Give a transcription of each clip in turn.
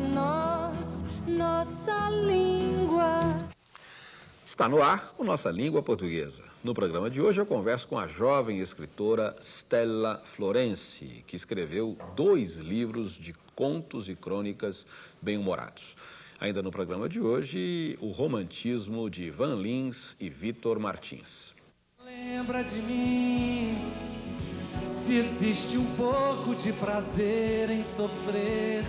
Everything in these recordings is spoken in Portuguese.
nós, nossa língua. Está no ar o Nossa Língua Portuguesa. No programa de hoje eu converso com a jovem escritora Stella Florence, que escreveu dois livros de contos e crônicas bem-humorados. Ainda no programa de hoje, o romantismo de Van Lins e Vitor Martins. Lembra de mim, se existe um pouco de prazer em sofrer.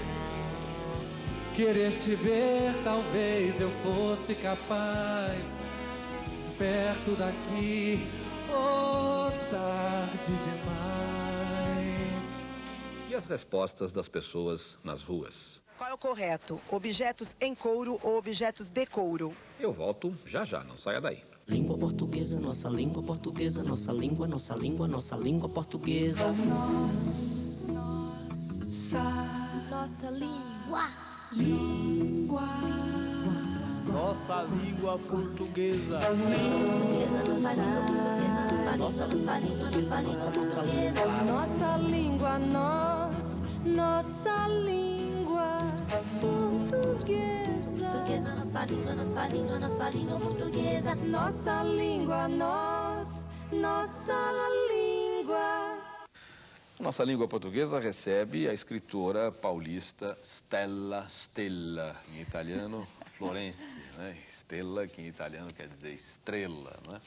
Querer te ver, talvez eu fosse capaz. Perto daqui, oh, tarde demais. E as respostas das pessoas nas ruas. Qual é o correto? Objetos em couro ou objetos de couro? Eu volto já já, não saia daí. Língua portuguesa, nossa língua portuguesa, nossa língua, nossa língua, nossa língua portuguesa. Nossa língua. Nossa língua portuguesa. Nossa língua, nós, nossa língua portuguesa. Nossa língua, nossa língua, nossa língua portuguesa. Nossa língua, nós, nossa língua. Nossa língua portuguesa recebe a escritora paulista Stella Stella, em italiano Florence, né? Stella, que em italiano quer dizer estrela, né?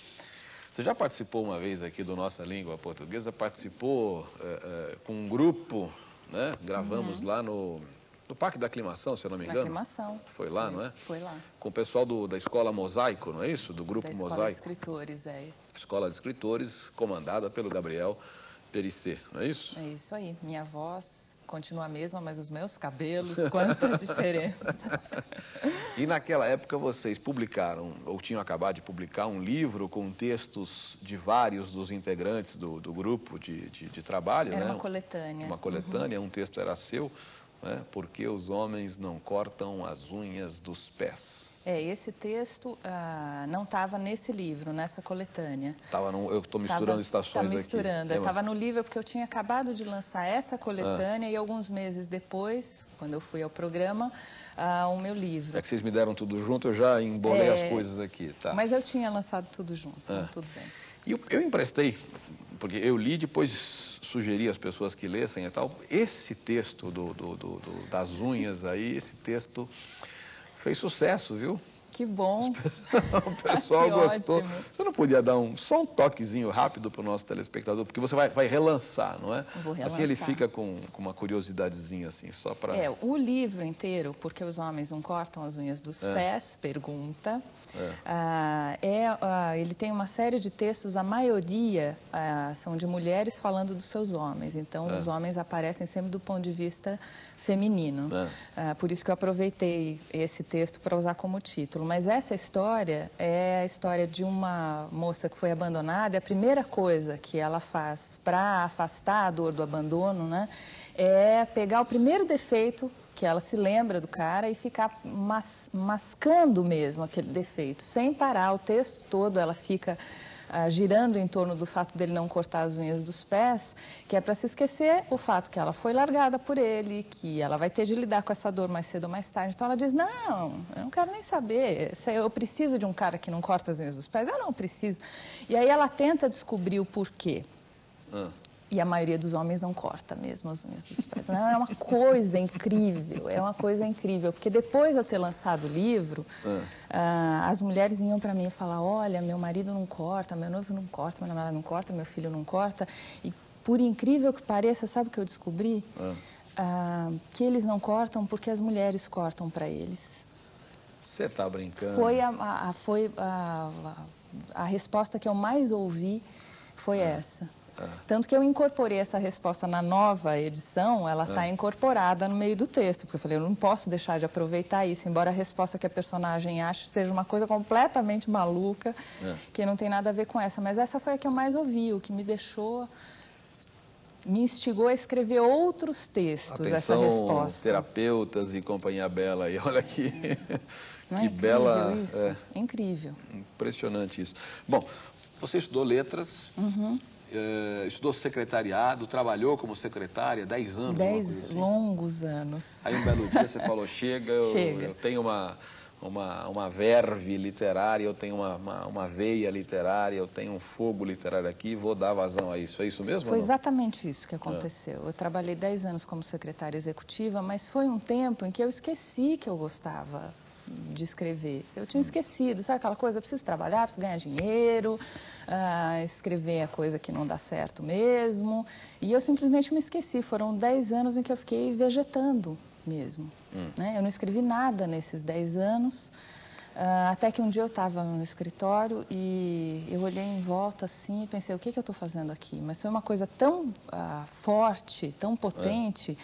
Você já participou uma vez aqui do Nossa Língua Portuguesa? Participou eh, eh, com um grupo, né? Gravamos lá no, no Parque da Aclimação, se eu não me Da engano. Aclimação. Foi lá, não é? Foi lá. Com o pessoal do- da Escola Mosaico, não é isso? Do Grupo da Escola de Mosaico. Escritores, é. Escola de Escritores, comandada pelo Gabriel Perissé, não é isso? É isso aí. Minha voz continua a mesma, mas os meus cabelos, quanta diferença. E naquela época vocês publicaram, ou tinham acabado de publicar, um livro com textos de vários dos integrantes do, do grupo de, de, de trabalho, Era né? uma coletânea. Uma coletânea, um texto era seu, né? Porque os homens não cortam as unhas dos pés. É, esse texto ah, não estava nesse livro, nessa coletânea. Tava no, eu estou misturando Tava- estações tá aqui. misturando. É, Estava no livro porque eu tinha acabado de lançar essa coletânea e alguns meses depois, quando eu fui ao programa, ah, o meu livro. É que vocês me deram tudo junto, eu já embolei É, as coisas aqui, tá? Mas eu tinha lançado tudo junto, então Ah. tudo bem. E eu, eu emprestei, porque eu li, depois sugeri às pessoas que lessem e tal. Esse texto do, do- do- das unhas aí, esse texto fez sucesso, viu? Que bom. o pessoal Que gostou. ótimo. Você não podia dar um, só um toquezinho rápido para o nosso telespectador, porque você vai, vai relançar, não é? Vou Assim ele relançar. fica com, com uma curiosidadezinha assim, só para... É, o livro inteiro, porque os homens não cortam as unhas dos É. pés, pergunta. É. Ah, é, ah, ele tem uma série de textos, a maioria ah, são de mulheres falando dos seus homens. Então, É. os homens aparecem sempre do ponto de vista feminino. É. Ah, por isso que eu aproveitei esse texto para usar como título. Mas essa história é a história de uma moça que foi abandonada. E a primeira coisa que ela faz para afastar a dor do abandono, né, é pegar o primeiro defeito que ela se lembra do cara e ficar mas- mascando mesmo aquele defeito, sem parar o texto todo. Ela fica ah, girando em torno do fato dele não cortar as unhas dos pés, que é para se esquecer o fato que ela foi largada por ele, que ela vai ter de lidar com essa dor mais cedo ou mais tarde. Então ela diz: Não, eu não quero nem saber. Eu preciso de um cara que não corta as unhas dos pés. Eu não preciso. E aí ela tenta descobrir o porquê. Ah, E a maioria dos homens não corta mesmo as unhas dos pés. Não, é uma coisa incrível, é uma coisa incrível. Porque depois de eu ter lançado o livro, Ah. ah, as mulheres vinham para mim e falavam, olha, meu marido não corta, meu noivo não corta, meu namorado não corta, meu filho não corta. E por incrível que pareça, sabe o que eu descobri? ah. Ah, que eles não cortam porque as mulheres cortam para eles. Você tá brincando? Foi, a, a- foi a, a- a resposta que eu mais ouvi foi essa. Ah. Tanto que eu incorporei essa resposta na nova edição, ela está Ah. incorporada no meio do texto, porque eu falei, eu não posso deixar de aproveitar isso, embora a resposta que a personagem ache seja uma coisa completamente maluca, É. que não tem nada a ver com essa. Mas essa foi a que eu mais ouvi, o que me deixou, me instigou a escrever outros textos, essa Atenção, resposta. terapeutas e companhia bela aí, olha aqui. Não é que incrível bela. isso? é, Incrível. impressionante isso. Bom, você estudou letras Uhum. Eh, estudou secretariado, trabalhou como secretária 10 anos. alguma coisa Dez assim. longos anos. Aí um belo dia você falou, chega, eu, Chega. eu tenho uma, uma, uma verve literária, eu tenho uma, uma, uma veia literária, eu tenho um fogo literário aqui, vou dar vazão a isso. É isso mesmo? Foi exatamente isso que aconteceu. Eu trabalhei 10 anos como secretária executiva, mas foi um tempo em que eu esqueci que eu gostava de escrever. Eu tinha esquecido, sabe aquela coisa, eu preciso trabalhar, preciso ganhar dinheiro, ah, escrever é coisa que não dá certo mesmo. E eu simplesmente me esqueci. Foram 10 anos em que eu fiquei vegetando mesmo. Hum. né? Eu não escrevi nada nesses 10 anos. Ah, até que um dia eu estava no escritório e eu olhei em volta assim e pensei, o que, que eu estou fazendo aqui? Mas foi uma coisa tão ah, forte, tão potente,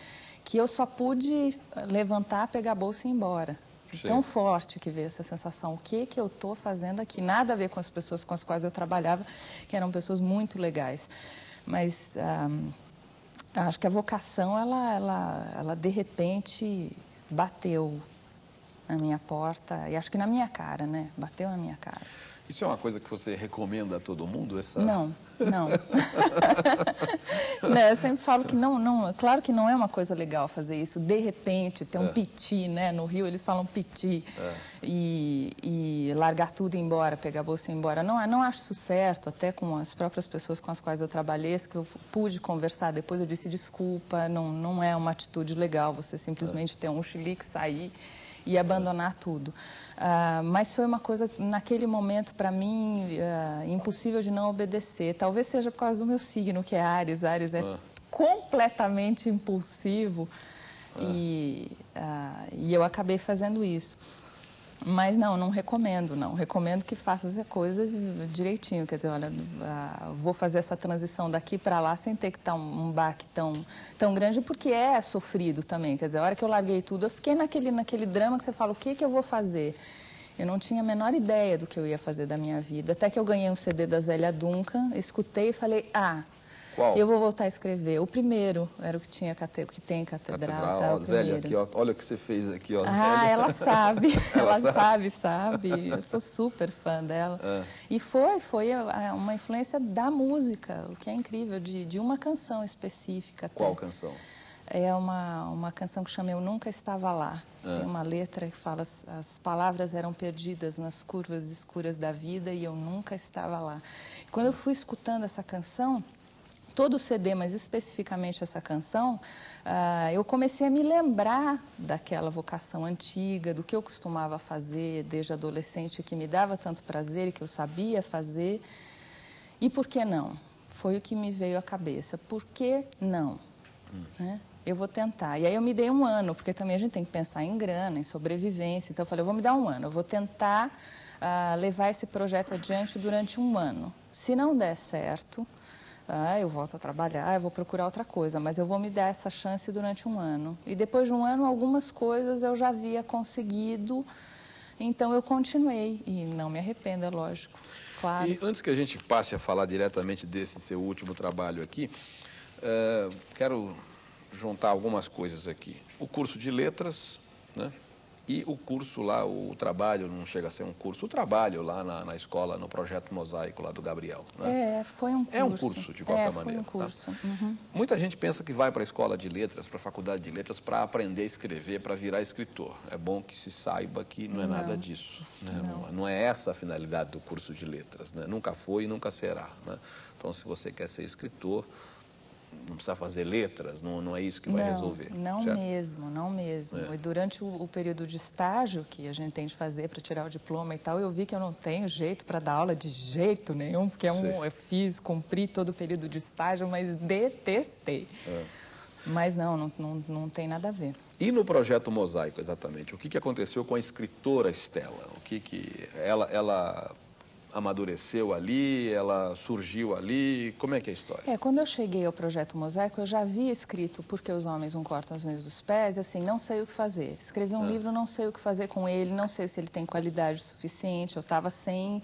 que eu só pude levantar, pegar a bolsa e ir embora. Sim. Tão forte que veio essa sensação, o que, que eu estou fazendo aqui? Nada a ver com as pessoas com as quais eu trabalhava, que eram pessoas muito legais. Mas ah, acho que a vocação, ela, ela, ela de repente bateu na minha porta e acho que na minha cara, né? Bateu na minha cara. Isso é uma coisa que você recomenda a todo mundo? Essa... Não, não. né, eu sempre falo que não, não, claro que não é uma coisa legal fazer isso, de repente, ter um É. piti, né? No Rio eles falam piti. É. E, e largar tudo e ir embora, pegar a bolsa e ir embora. Não, não acho isso certo, até com as próprias pessoas com as quais eu trabalhei, que eu pude conversar depois, eu disse desculpa, não, não é uma atitude legal você simplesmente ter um chilique, sair e abandonar tudo. Ah, mas foi uma coisa, naquele momento, para mim, ah, impossível de não obedecer. Talvez seja por causa do meu signo, que é Ares. Ares é Ah. completamente impulsivo. E, ah, e eu acabei fazendo isso. Mas não, não recomendo, não. Recomendo que faça essa coisa direitinho. Quer dizer, olha, ah, vou fazer essa transição daqui para lá sem ter que estar um, um baque tão, tão grande, porque é sofrido também. Quer dizer, a hora que eu larguei tudo, eu fiquei naquele, naquele drama que você fala, o que, que eu vou fazer? Eu não tinha a menor ideia do que eu ia fazer da minha vida. Até que eu ganhei um CD da Zélia Duncan, escutei e falei, ah, Qual? eu vou voltar a escrever. O primeiro era o que tinha cate- que tem catedral, Catedral, tá, ó, o Zélia, aqui, ó, olha o que você fez aqui, ó, Ah, Zélia. ela sabe, Ela ela, sabe? sabe. Eu sou super fã dela. É. E foi, foi uma influência da música, o que é incrível, de, de uma canção específica. até. Qual canção? É uma, uma canção que chama Eu Nunca Estava Lá. Ah. Tem uma letra que fala as, as palavras eram perdidas nas curvas escuras da vida e eu nunca estava lá. Quando eu fui escutando essa canção, todo o CD, mas especificamente essa canção, ah, eu comecei a me lembrar daquela vocação antiga, do que eu costumava fazer desde adolescente, que me dava tanto prazer e que eu sabia fazer. E por que não? Foi o que me veio à cabeça. Por que não? né? Eu vou tentar. E aí eu me dei um ano, porque também a gente tem que pensar em grana, em sobrevivência. Então eu falei, eu vou me dar um ano. Eu vou tentar ah, levar esse projeto adiante durante um ano. Se não der certo, ah, eu volto a trabalhar, eu vou procurar outra coisa, mas eu vou me dar essa chance durante um ano. E depois de um ano, algumas coisas eu já havia conseguido, então eu continuei. E não me arrependo, é lógico. Claro. E antes que a gente passe a falar diretamente desse seu último trabalho aqui, eh, quero juntar algumas coisas aqui. O curso de letras, né? E o curso lá, o trabalho, não chega a ser um curso, o trabalho lá na, na escola, no projeto Mosaico lá do Gabriel. Né? É, foi um curso. É um curso, de qualquer é, maneira, Foi um tá? curso. Uhum. Muita gente pensa que vai para a escola de letras, para a faculdade de letras, para aprender a escrever, para virar escritor. É bom que se saiba que não é Não. nada disso. né? Não. Não. não é essa a finalidade do curso de letras. né? Nunca foi e nunca será. né? Então, se você quer ser escritor, não precisa fazer letras, não, não é isso que vai não, resolver. Não certo? mesmo, não mesmo. É. E durante o, o período de estágio que a gente tem de fazer para tirar o diploma e tal, eu vi que eu não tenho jeito para dar aula de jeito nenhum, porque é um, eu fiz, cumpri todo o período de estágio, mas detestei. É. Mas não, não, não, não tem nada a ver. E no projeto Mosaico, exatamente, o que, que aconteceu com a escritora Estela? O que, que ela, ela amadureceu ali, ela surgiu ali, como é que é a história? É, quando eu cheguei ao projeto Mosaico, eu já havia escrito Porque os Homens Não Cortam as Unhas dos Pés, assim, não sei o que fazer. Escrevi um Ah. livro, não sei o que fazer com ele, não sei se ele tem qualidade suficiente, eu estava sem,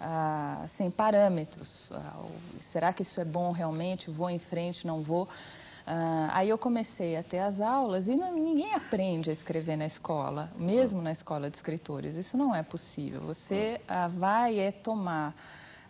ah, sem parâmetros. Ah, será que isso é bom realmente? Vou em frente, não vou? Ah, aí eu comecei a ter as aulas e não- ninguém aprende a escrever na escola, mesmo na escola de escritores. Isso não é possível. Você ah, vai é tomar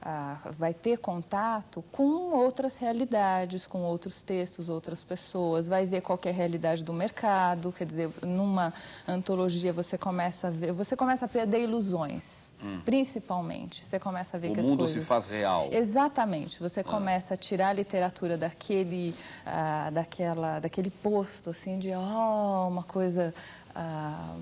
ah, vai ter contato com outras realidades, com outros textos, outras pessoas, vai ver qual é a realidade do mercado, quer dizer, numa antologia você começa a ver, você começa a perder ilusões. Principalmente, você começa a ver Hum. O que as mundo coisas... se faz real. Exatamente. Você começa a tirar a literatura daquele, ah, daquela, daquele posto, assim, de oh, uma coisa ah,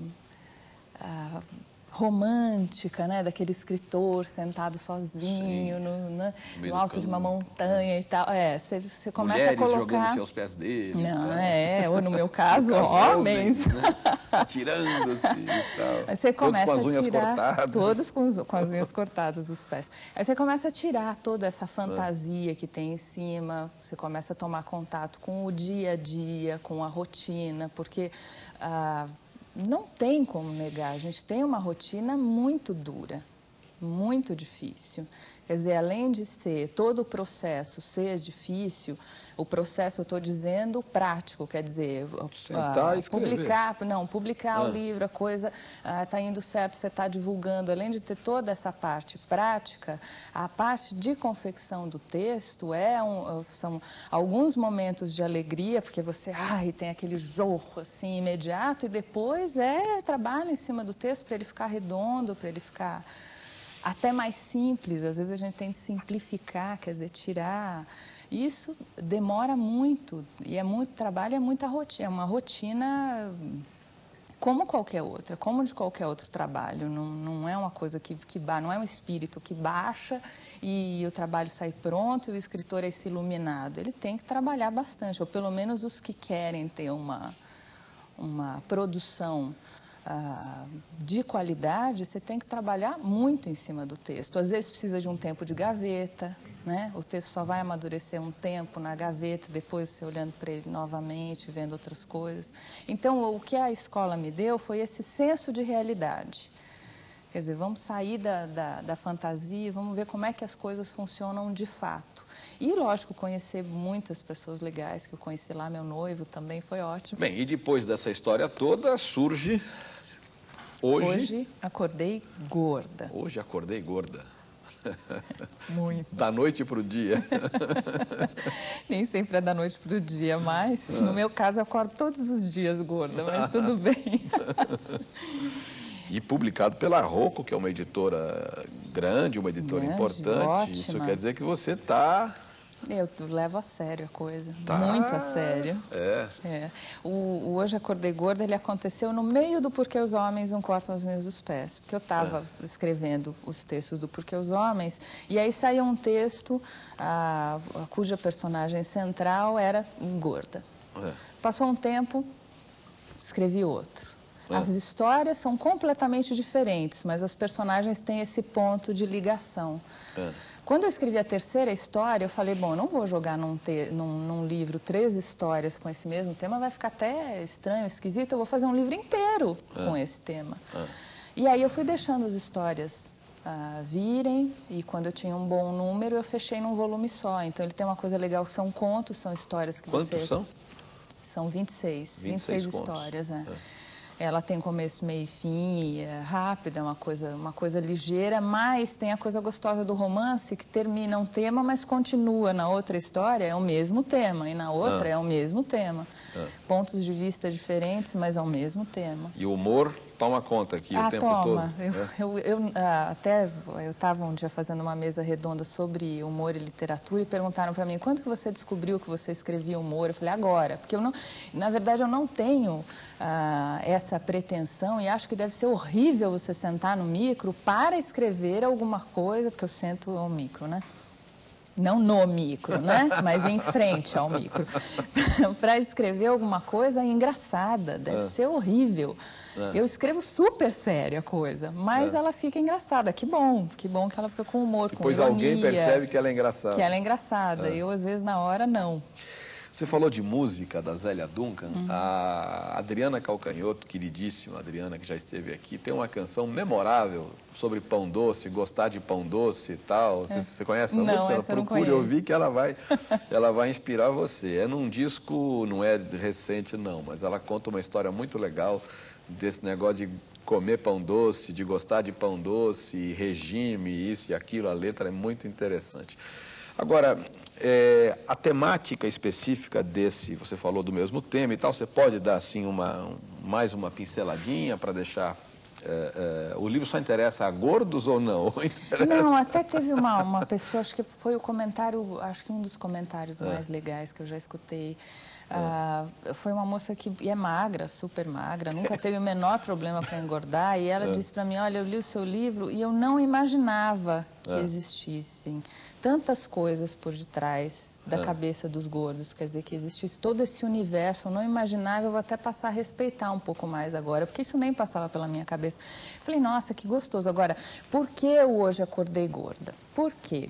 ah, romântica, né? Daquele escritor sentado sozinho no, né, No alto de uma montanha e tal. É, você, você começa Mulheres a jogando colocar... aos pés dele. Não, tá? é, ou no meu caso, No caso, homens. né? Atirando-se e tal. Aí você Todos começa com as unhas tirar cortadas. todos com, os- com as unhas cortadas dos pés. Aí você começa a tirar toda essa fantasia que tem em cima. Você começa a tomar contato com o dia a dia, com a rotina, porque ah, não tem como negar. A gente tem uma rotina muito dura, muito difícil. Quer dizer, além de ser todo o processo ser difícil, o processo eu estou dizendo prático, quer dizer, Sentar ah, publicar não, publicar Ah. o livro, a coisa está indo certo, você está divulgando. Além de ter toda essa parte prática, a parte de confecção do texto é um, são alguns momentos de alegria, porque você ai, tem aquele jorro assim imediato, e depois é trabalho em cima do texto para ele ficar redondo, para ele ficar até mais simples. Às vezes a gente tem que simplificar, quer dizer, tirar. Isso demora muito e é muito trabalho, é muita rotina, é uma rotina como qualquer outra, como de qualquer outro trabalho. Não, não é uma coisa que, que não é um espírito que baixa e o trabalho sai pronto e o escritor é esse iluminado. Ele tem que trabalhar bastante, ou pelo menos os que querem ter uma uma produção ah, de qualidade, você tem que trabalhar muito em cima do texto. Às vezes precisa de um tempo de gaveta, né? O texto só vai amadurecer um tempo na gaveta, depois você olhando para ele novamente, vendo outras coisas. Então, o que a escola me deu foi esse senso de realidade. Quer dizer, vamos sair da, da, da fantasia, e vamos ver como é que as coisas funcionam de fato. E, lógico, conhecer muitas pessoas legais, que eu conheci lá, meu noivo também foi ótimo. Bem, e depois dessa história toda, surge... Hoje... Hoje acordei gorda. Hoje acordei gorda. Muito. Da noite pro dia. Nem sempre é da noite para o dia, mas no meu caso eu acordo todos os dias gorda, mas tudo bem. E publicado pela Rocco, que é uma editora grande, uma editora Grande, importante. Isso ótima. quer dizer que você está... Eu levo a sério a coisa, Tá. muito a sério. É. É. O, o Hoje Acordei Gorda, ele aconteceu no meio do Porquê os Homens Não Cortam as Unhas dos Pés. Porque eu estava É. escrevendo os textos do Porquê os Homens, e aí saiu um texto ah, cuja personagem central era gorda. é. Passou um tempo, escrevi outro. As histórias são completamente diferentes, mas as personagens têm esse ponto de ligação. é. Quando eu escrevi a terceira história, eu falei, bom, não vou jogar num, te- num- num livro três histórias com esse mesmo tema, vai ficar até estranho, esquisito, eu vou fazer um livro inteiro É. com esse tema. É. E aí eu fui deixando as histórias ah, virem, e quando eu tinha um bom número, eu fechei num volume só. Então ele tem uma coisa legal, são contos, são histórias que Quantos você... são? São 26, 26 26, contos. histórias, né? É. Ela tem começo, meio e fim, e é rápida, é uma coisa, uma coisa ligeira, mas tem a coisa gostosa do romance que termina um tema, mas continua na outra história, é o mesmo tema, e na outra Ah. é o mesmo tema. Ah. Pontos de vista diferentes, mas é o mesmo tema. E o humor toma conta aqui ah, o tempo toma. todo. Eu, né? eu, eu, ah, até eu estava um dia fazendo uma mesa redonda sobre humor e literatura e perguntaram para mim quando que você descobriu que você escrevia humor? Eu falei agora, porque eu não, na verdade eu não tenho ah, essa pretensão e acho que deve ser horrível você sentar no micro para escrever alguma coisa, porque eu sento ao micro, né? Não no micro, né? Mas em frente ao micro. para escrever alguma coisa engraçada, deve É. ser horrível. É. Eu escrevo super sério a coisa, mas É. ela fica engraçada. Que bom, que bom que ela fica com humor, Depois com ironia. alguém percebe que ela é engraçada. que ela é engraçada. É. Eu, às vezes, na hora, não. Você falou de música da Zélia Duncan. Uhum. A Adriana Calcanhoto, queridíssima Adriana, que já esteve aqui, tem uma canção memorável sobre pão doce, gostar de pão doce e tal. Você, você conhece É. Não, música? não Procure ouvir que ela vai, ela vai inspirar você. É num disco, não é recente não, mas ela conta uma história muito legal desse negócio de comer pão doce, de gostar de pão doce, regime, isso e aquilo. A letra é muito interessante. Agora, é, a temática específica desse, você falou do mesmo tema e tal, você pode dar assim uma, um- mais uma pinceladinha para deixar. É, é, o livro só interessa a gordos ou não? Não, até teve uma, uma pessoa, acho que foi o comentário, acho que um dos comentários É. mais legais que eu já escutei. Ah, foi uma moça que é magra, super magra, nunca teve o menor problema para engordar. E ela É. disse para mim: Olha, eu li o seu livro e eu não imaginava que É. existissem tantas coisas por detrás da É. cabeça dos gordos. Quer dizer, que existisse todo esse universo. Não imaginava, eu vou até passar a respeitar um pouco mais agora, porque isso nem passava pela minha cabeça. Falei, nossa, que gostoso. Agora, por que eu hoje acordei gorda? Por quê?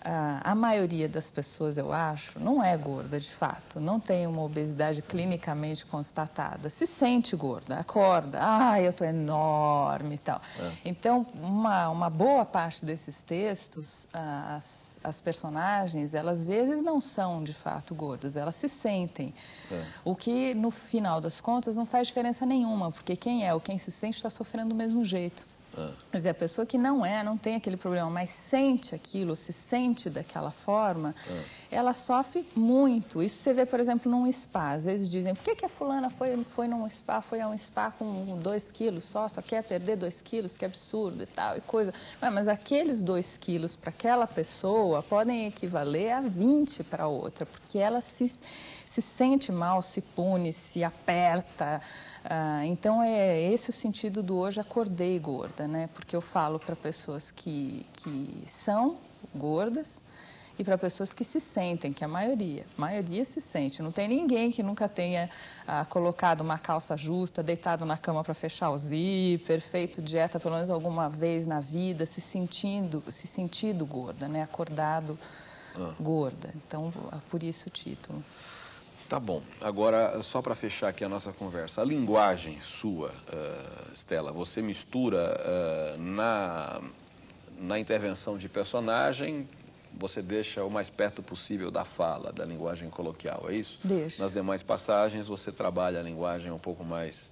Ah, a maioria das pessoas, eu acho, não é gorda de fato, não tem uma obesidade clinicamente constatada. Se sente gorda, acorda, ah, eu tô enorme e tal. É. Então, uma, uma boa parte desses textos, ah, as, as personagens, elas às vezes não são de fato gordas, elas se sentem. É. O que, no final das contas, não faz diferença nenhuma, porque quem é ou quem se sente está sofrendo do mesmo jeito. É. Quer dizer, a pessoa que não é, não tem aquele problema, mas sente aquilo, se sente daquela forma, ela sofre muito. Isso você vê, por exemplo, num spa. Às vezes dizem, por que, que a fulana foi, foi num spa, foi a um spa com dois quilos só, só quer perder dois quilos, que absurdo e tal, e coisa. Ué, mas aqueles dois quilos para aquela pessoa podem equivaler a 20 para outra, porque ela se se sente mal, se pune, se aperta. Ah, então é esse o sentido do hoje acordei gorda, né? Porque eu falo para pessoas que, que são gordas e para pessoas que se sentem, que a maioria, a maioria se sente. Não tem ninguém que nunca tenha ah, colocado uma calça justa, deitado na cama para fechar o zíper, feito dieta pelo menos alguma vez na vida, se sentindo, se sentido gorda, né? Acordado Ah. gorda. Então, por isso o título. Tá bom. Agora, só para fechar aqui a nossa conversa, a linguagem sua, eh, Stella, você mistura eh, na, na intervenção de personagem, você deixa o mais perto possível da fala, da linguagem coloquial, é isso? Deixo. Nas demais passagens, você trabalha a linguagem um pouco mais.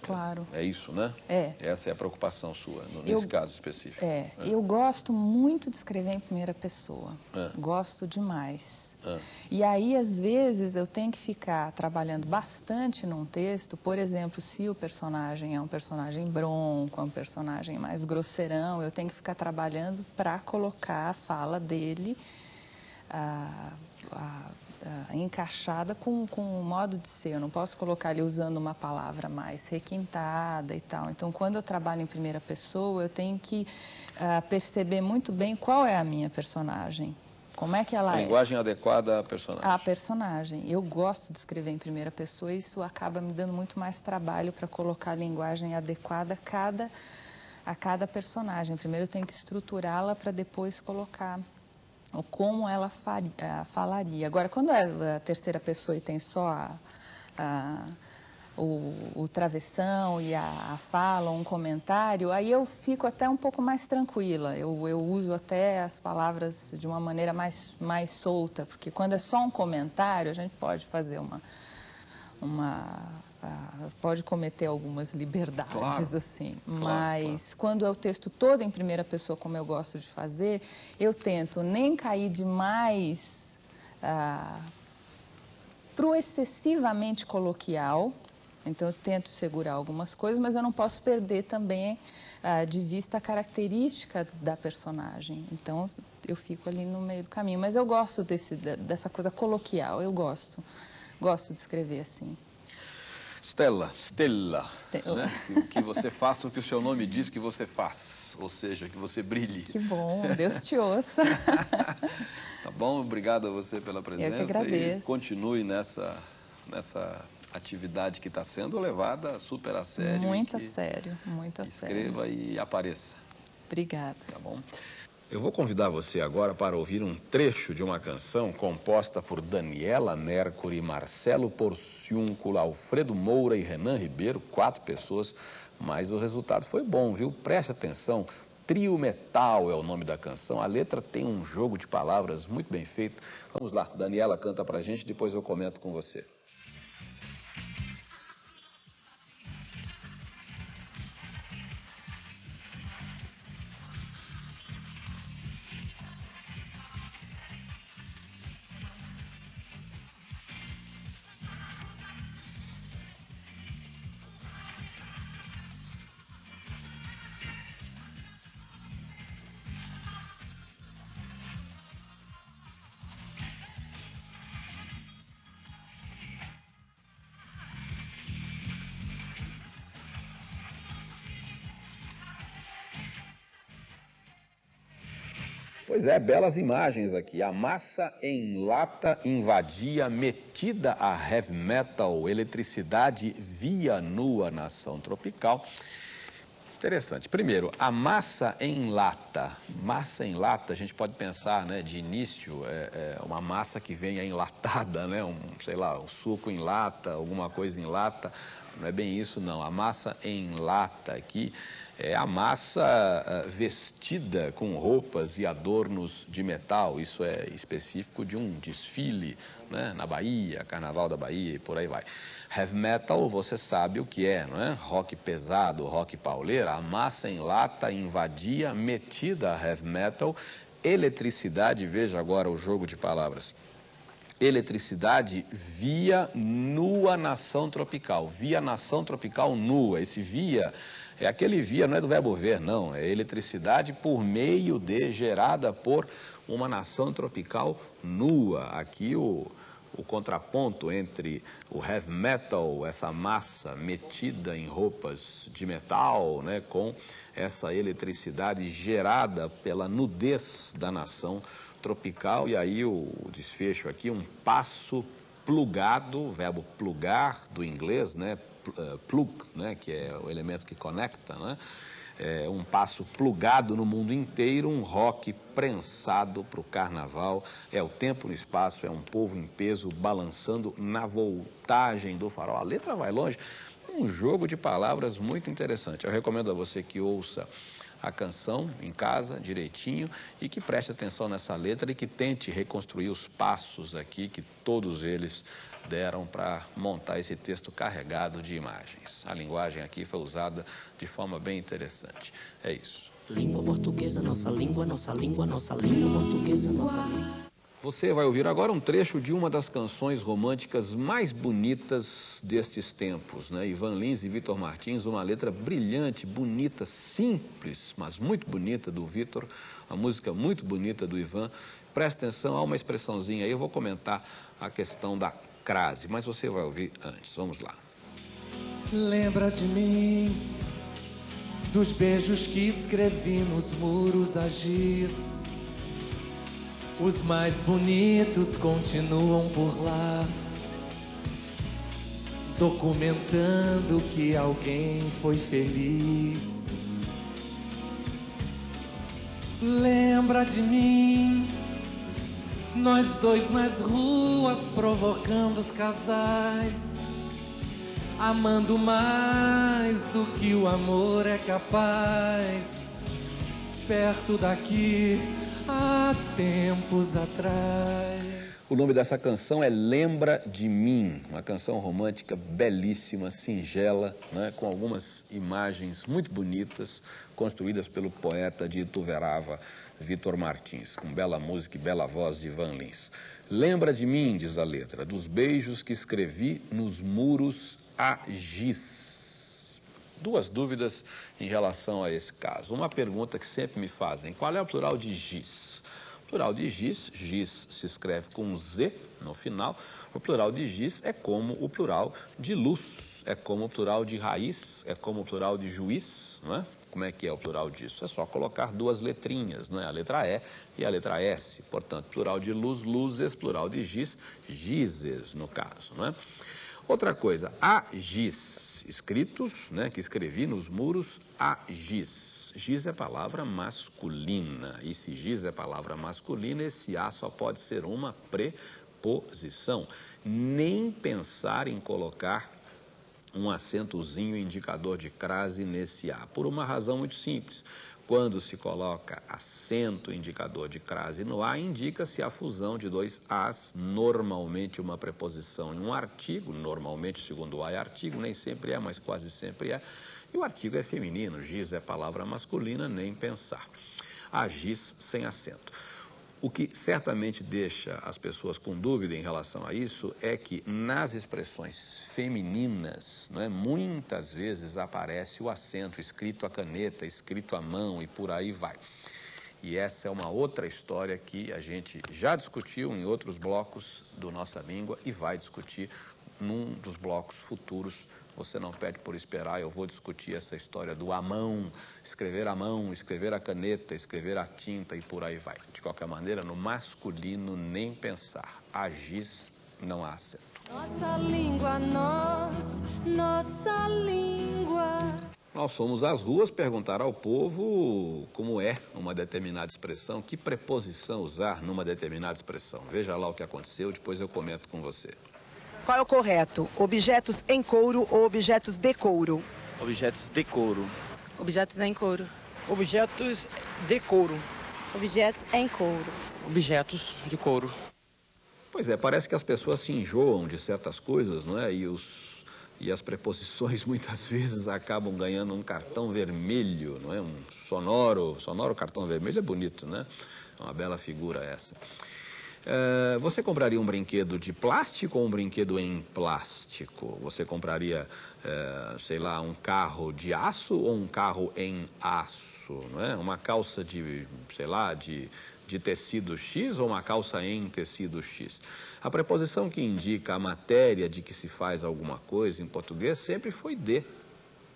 Claro. É isso, né? É. Essa é a preocupação sua, no- Eu- nesse caso específico. É, eu gosto muito de escrever em primeira pessoa. É. Gosto demais. Ah, E aí, às vezes, eu tenho que ficar trabalhando bastante num texto, por exemplo, se o personagem é um personagem bronco, é um personagem mais grosseirão, eu tenho que ficar trabalhando para colocar a fala dele encaixada com, com o modo de ser. Eu não posso colocar ele usando uma palavra mais requintada e tal. Então, quando eu trabalho em primeira pessoa, eu tenho que ah, perceber muito bem qual é a minha personagem. Como é que ela a é? linguagem adequada à personagem. A personagem. Eu gosto de escrever em primeira pessoa e isso acaba me dando muito mais trabalho para colocar a linguagem adequada a cada, a cada personagem. Primeiro eu tenho que estruturá-la para depois colocar o como ela faria, falaria. Agora, quando é a terceira pessoa e tem só a, a- o, o travessão e a, a fala, um comentário, aí eu fico até um pouco mais tranquila. Eu, eu uso até as palavras de uma maneira mais, mais solta, porque quando é só um comentário, a gente pode fazer uma. uma ah, pode cometer algumas liberdades, Claro, assim. claro, Mas quando é o texto todo em primeira pessoa, como eu gosto de fazer, eu tento nem cair demais ah, para o excessivamente coloquial. Então, eu tento segurar algumas coisas, mas eu não posso perder também ah, de vista a característica da personagem. Então, eu fico ali no meio do caminho. Mas eu gosto desse, dessa coisa coloquial, eu gosto. Gosto de escrever assim. Stella, Stella, Stella. né? Que, que você faça o que o seu nome diz que você faz, ou seja, que você brilhe. Que bom, Deus te ouça. Tá bom? Obrigado a você pela presença e agradeço. continue nessa, nessa atividade que está sendo levada super a sério. muito a sério, muito a sério. escreva e apareça, Obrigada. tá bom? Eu vou convidar você agora para ouvir um trecho de uma canção composta por Daniela Mercury, Marcelo Porciúncula, Alfredo Moura e Renan Ribeiro, quatro pessoas, mas o resultado foi bom, viu? Preste atenção. Trio Metal é o nome da canção. A letra tem um jogo de palavras muito bem feito. Vamos lá, Daniela canta pra gente, depois eu comento com você. Pois é, belas imagens aqui. A massa em lata invadia, metida a heavy metal, eletricidade via nua nação tropical. Interessante. Primeiro, a massa em lata. Massa em lata, a gente pode pensar, né, de início, é, é uma massa que venha enlatada, né, um, sei lá, um suco em lata, alguma coisa em lata. Não é bem isso, não. A massa em lata aqui é a massa uh, vestida com roupas e adornos de metal. Isso é específico de um desfile né, na Bahia, Carnaval da Bahia e por aí vai. Heavy metal, você sabe o que é, não é? Rock pesado, rock pauleira. A massa em lata invadia, metida a heavy metal. Eletricidade, veja agora o jogo de palavras eletricidade via nua nação tropical. Via nação tropical nua. Esse via é aquele via, não é do verbo ver, não. É eletricidade por meio de, gerada por uma nação tropical nua. Aqui o, o contraponto entre o heavy metal, essa massa metida em roupas de metal, né, com essa eletricidade gerada pela nudez da nação tropical. E aí o, desfecho aqui, um passo plugado, verbo plugar do inglês, né, eh, plug, né, que é o elemento que conecta, né, é um passo plugado no mundo inteiro, um rock prensado para o carnaval. É o tempo no espaço, é um povo em peso balançando na voltagem do farol. A letra vai longe, um jogo de palavras muito interessante. Eu recomendo a você que ouça a canção em casa direitinho e que preste atenção nessa letra e que tente reconstruir os passos aqui que todos eles deram para montar esse texto carregado de imagens. A linguagem aqui foi usada de forma bem interessante. É isso. Língua portuguesa, nossa língua, nossa língua, nossa língua portuguesa, nossa língua. Você vai ouvir agora um trecho de uma das canções românticas mais bonitas destes tempos, né? Ivan Lins e Vitor Martins, uma letra brilhante, bonita, simples, mas muito bonita do Vitor, uma música muito bonita do Ivan. Presta atenção, há uma expressãozinha aí, eu vou comentar a questão da crase, mas você vai ouvir antes. Vamos lá. Lembra de mim, dos beijos que escrevi nos muros a giz. Os mais bonitos continuam por lá, documentando que alguém foi feliz. Lembra de mim, nós dois nas ruas provocando os casais, amando mais do que o amor é capaz. Perto daqui há tempos atrás. O nome dessa canção é Lembra de Mim, uma canção romântica belíssima, singela, né, com algumas imagens muito bonitas, construídas pelo poeta de Ituverava, Vitor Martins, com bela música e bela voz de Van Lins. Lembra de mim, diz a letra, dos beijos que escrevi nos muros a giz. Duas dúvidas em relação a esse caso. Uma pergunta que sempre me fazem: qual é o plural de giz? O plural de giz, giz se escreve com Z no final. O plural de giz é como o plural de luz, é como o plural de raiz, é como o plural de juiz, não é? Como é que é o plural disso? É só colocar duas letrinhas, não é? A letra E e a letra S. Portanto, plural de luz, luzes, plural de giz, gizes, no caso, não é? Outra coisa, a giz, escritos, né, que escrevi nos muros, a giz. giz. Giz é palavra masculina. E se giz é palavra masculina, esse A só pode ser uma preposição. Nem pensar em colocar um acentozinho indicador de crase nesse A, por uma razão muito simples. Quando se coloca acento indicador de crase no A, indica-se a fusão de dois As, normalmente uma preposição em um artigo, normalmente segundo o A é artigo, nem sempre é, mas quase sempre é. E o artigo é feminino, giz é palavra masculina, nem pensar. A giz sem acento. O que certamente deixa as pessoas com dúvida em relação a isso é que nas expressões femininas, é, muitas vezes aparece o acento escrito a caneta, escrito à mão e por aí vai. E essa é uma outra história que a gente já discutiu em outros blocos do Nossa Língua e vai discutir num dos blocos futuros. Você não pede por esperar, eu vou discutir essa história do a mão, escrever a mão, escrever a caneta, escrever a tinta e por aí vai. De qualquer maneira, no masculino, nem pensar. Agis, não há acento. Nossa língua, nós, nossa língua. Nós fomos às ruas perguntar ao povo como é uma determinada expressão, que preposição usar numa determinada expressão. Veja lá o que aconteceu, depois eu comento com você. Qual é o correto? Objetos em couro ou objetos de couro? Objetos de couro. Objetos em couro. Objetos de couro. Objetos em couro. Objetos de couro. Pois é, parece que as pessoas se enjoam de certas coisas, não é? E, os, e as preposições muitas vezes acabam ganhando um cartão vermelho, não é? Um sonoro, sonoro cartão vermelho é bonito, né? É uma bela figura essa. É, você compraria um brinquedo de plástico ou um brinquedo em plástico? Você compraria, é, sei lá, um carro de aço ou um carro em aço? Não é? Uma calça de, sei lá, de, de tecido X ou uma calça em tecido X? A preposição que indica a matéria de que se faz alguma coisa em português sempre foi de.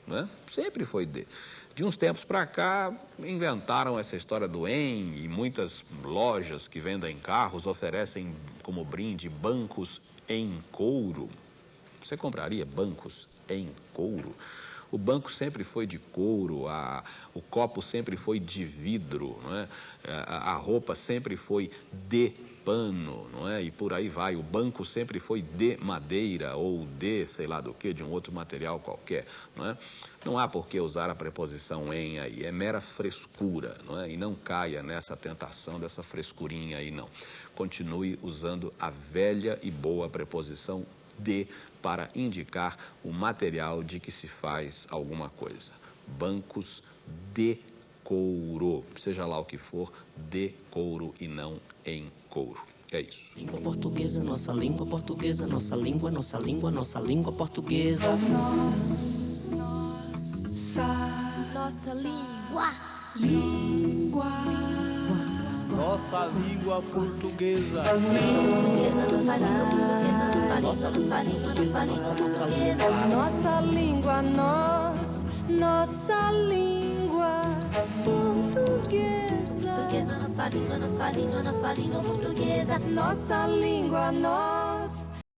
Né? Sempre foi de. De uns tempos para cá, inventaram essa história do EM e muitas lojas que vendem carros oferecem como brinde bancos em couro. Você compraria bancos em couro? O banco sempre foi de couro, a, o copo sempre foi de vidro, não é? a, a roupa sempre foi de pano, não é? E por aí vai. O banco sempre foi de madeira ou de sei lá do que, de um outro material qualquer, não é? Não há por que usar a preposição em aí, é mera frescura, não é? E não caia nessa tentação dessa frescurinha aí, não. Continue usando a velha e boa preposição de para indicar o material de que se faz alguma coisa. Bancos de couro, seja lá o que for, de couro e não em couro. É isso. Língua portuguesa, nossa língua portuguesa, nossa língua, nossa língua, nossa língua portuguesa. Nós, nossa, Nossa língua. língua. Nossa língua portuguesa. Portuguesa, nossa língua portuguesa, nossa língua, nossa língua. Nossa língua, nossa língua portuguesa. Portuguesa, nossa língua, nossa língua, nossa língua portuguesa. Nossa língua, nós.